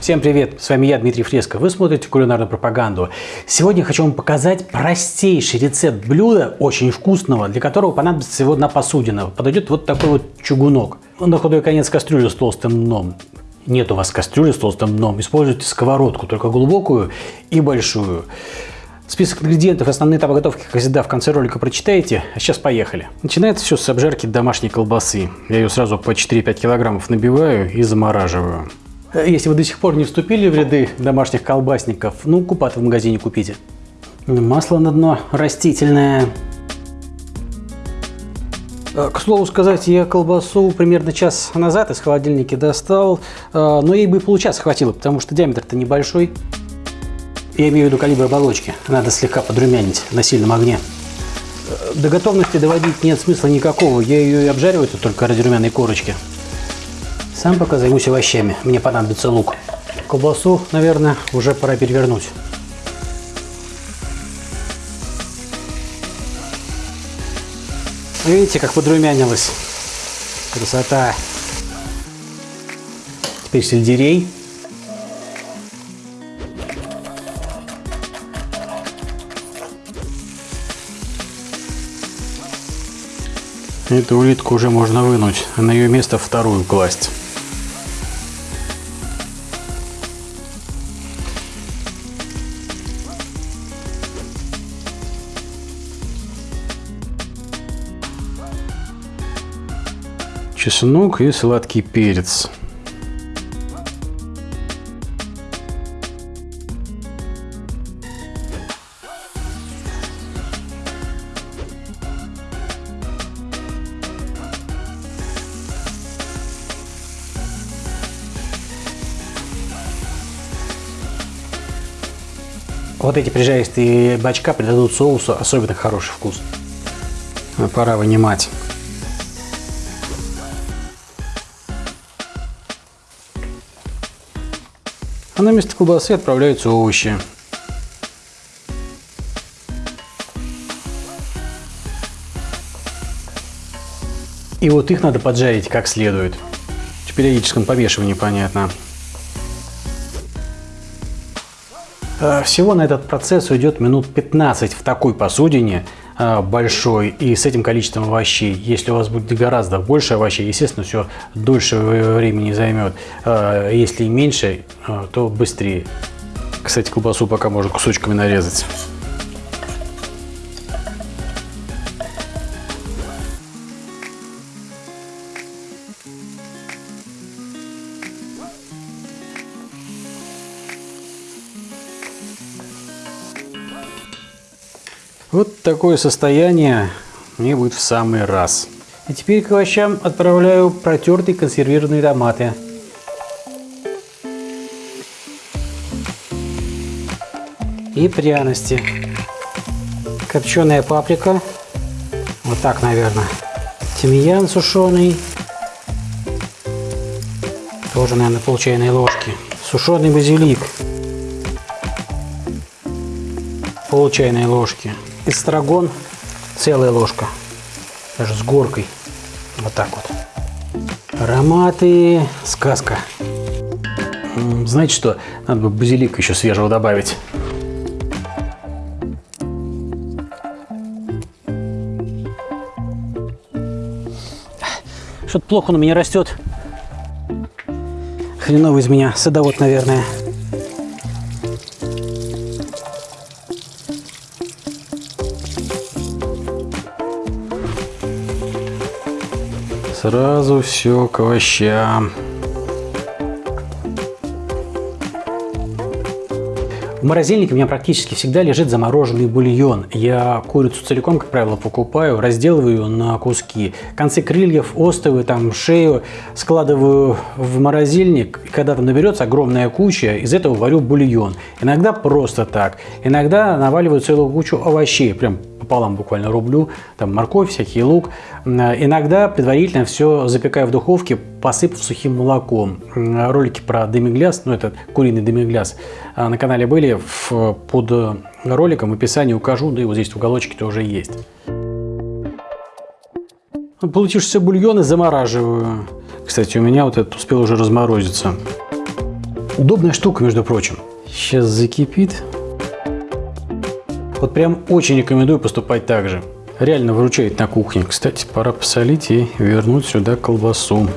Всем привет, с вами я, Дмитрий Фреско. Вы смотрите кулинарную пропаганду. Сегодня хочу вам показать простейший рецепт блюда, очень вкусного, для которого понадобится всего одна посудина. Подойдет вот такой вот чугунок. На худой конец кастрюли с толстым дном. Нет у вас кастрюли с толстым дном, используйте сковородку, только глубокую и большую. Список ингредиентов, основные этапы готовки, как всегда, в конце ролика прочитаете. А сейчас поехали. Начинается все с обжарки домашней колбасы. Я ее сразу по 4-5 килограммов набиваю и замораживаю. Если вы до сих пор не вступили в ряды домашних колбасников, ну, купаты в магазине купите. Масло на дно растительное. Э, к слову сказать, я колбасу примерно час назад из холодильника достал, э, но ей бы получаса хватило, потому что диаметр-то небольшой. Я имею в виду калибр оболочки. Надо слегка подрумянить на сильном огне. До готовности доводить нет смысла никакого. Я ее и обжариваю только ради румяной корочки. Сам пока займусь овощами. Мне понадобится лук. Колбасу, наверное, уже пора перевернуть. Видите, как подрумянилась. Красота. Теперь сельдерей. Эту улитку уже можно вынуть, а на ее место вторую класть. Чеснок и сладкий перец. Вот эти прижаристые бачка придадут соусу особенно хороший вкус. Пора вынимать. А на место колбасы отправляются овощи. И вот их надо поджарить как следует. В периодическом помешивании понятно. Э, всего на этот процесс уйдет минут 15 в такой посудине большой и с этим количеством овощей. Если у вас будет гораздо больше овощей, естественно, все дольше времени займет. Э, если меньше, то быстрее. Кстати, колбасу пока можно кусочками нарезать. Вот такое состояние мне будет в самый раз. И теперь к овощам отправляю протертые консервированные томаты. И пряности. Копченая паприка. Вот так, наверное. Тимьян сушеный. Тоже, наверное, пол чайной ложки. Сушеный базилик. Пол чайной ложки эстрагон целая ложка, даже с горкой. Вот так вот. Ароматы, сказка. Знаете что, надо бы базилик еще свежего добавить. Что-то плохо он у меня растет. Хреновый из меня садовод, наверное. Сразу все к овощам. В морозильнике у меня практически всегда лежит замороженный бульон. Я курицу целиком, как правило, покупаю, разделываю на куски. Концы крыльев, остовы, там, шею складываю в морозильник. И когда там наберется огромная куча, из этого варю бульон. Иногда просто так. Иногда наваливаю целую кучу овощей, прям пополам буквально рублю, там морковь, всякий лук. Иногда предварительно все запекаю в духовке, посыпав сухим молоком. Ролики про демигляс, ну это куриный демигляс, а, на канале были, под роликом в описании укажу, да и вот здесь в уголочке тоже есть. Получившиеся бульоны замораживаю. Кстати, у меня вот этот успел уже разморозиться. Удобная штука, между прочим. Сейчас закипит. Вот прям очень рекомендую поступать так же. Реально выручает на кухне. Кстати, пора посолить и вернуть сюда колбасу.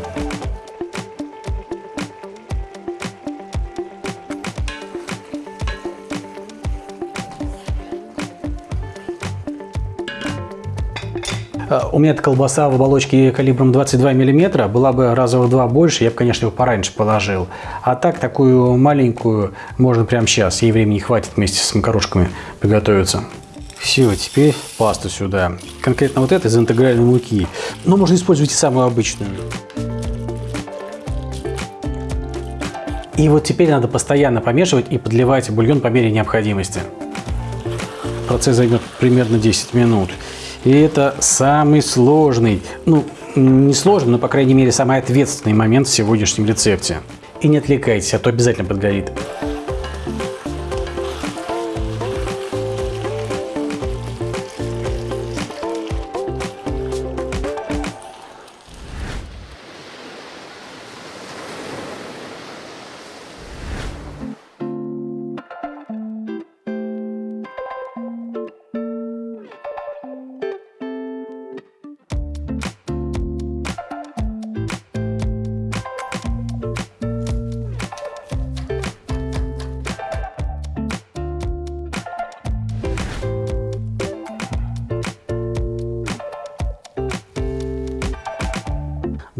У меня эта колбаса в оболочке калибром 22 мм, была бы раза в два больше, я бы, конечно, его пораньше положил. А так, такую маленькую можно прямо сейчас, ей времени хватит вместе с макарошками приготовиться. Все, теперь пасту сюда. Конкретно вот это из интегральной муки. Но можно использовать и самую обычную. И вот теперь надо постоянно помешивать и подливать бульон по мере необходимости. Процесс займет примерно 10 минут. И это самый сложный, ну, не сложный, но, по крайней мере, самый ответственный момент в сегодняшнем рецепте. И не отвлекайтесь, а то обязательно подгорит.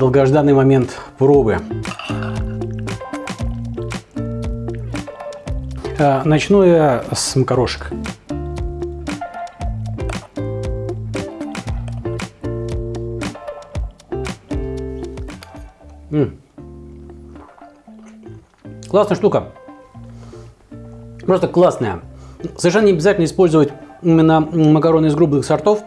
Долгожданный момент пробы. А, начну я с макарошек. М -м. Классная штука. Просто классная. Совершенно не обязательно использовать именно макароны из грубых сортов.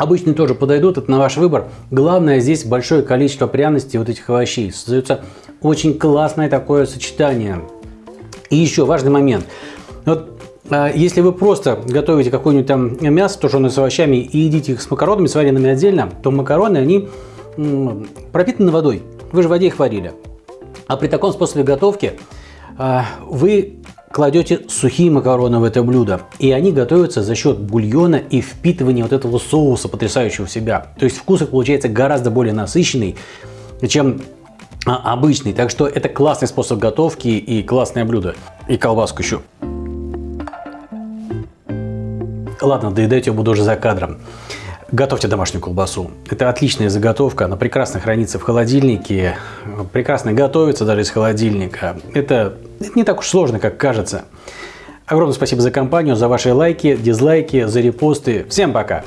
Обычные тоже подойдут, это на ваш выбор. Главное здесь большое количество пряностей вот этих овощей. Создается очень классное такое сочетание. И еще важный момент. Вот а, если вы просто готовите какое-нибудь там мясо, тушеное с овощами, и едите их с макаронами, сваренными отдельно, то макароны, они пропитаны водой. Вы же в воде их варили. А при таком способе готовки а, вы кладете сухие макароны в это блюдо, и они готовятся за счет бульона и впитывания вот этого соуса, потрясающего в себя. То есть вкус их получается гораздо более насыщенный, чем а, обычный. Так что это классный способ готовки и классное блюдо. И колбаску еще. Ладно, доедать я буду уже за кадром. Готовьте домашнюю колбасу. Это отличная заготовка, она прекрасно хранится в холодильнике, прекрасно готовится даже из холодильника. Это, это не так уж сложно, как кажется. Огромное спасибо за компанию, за ваши лайки, дизлайки, за репосты. Всем пока!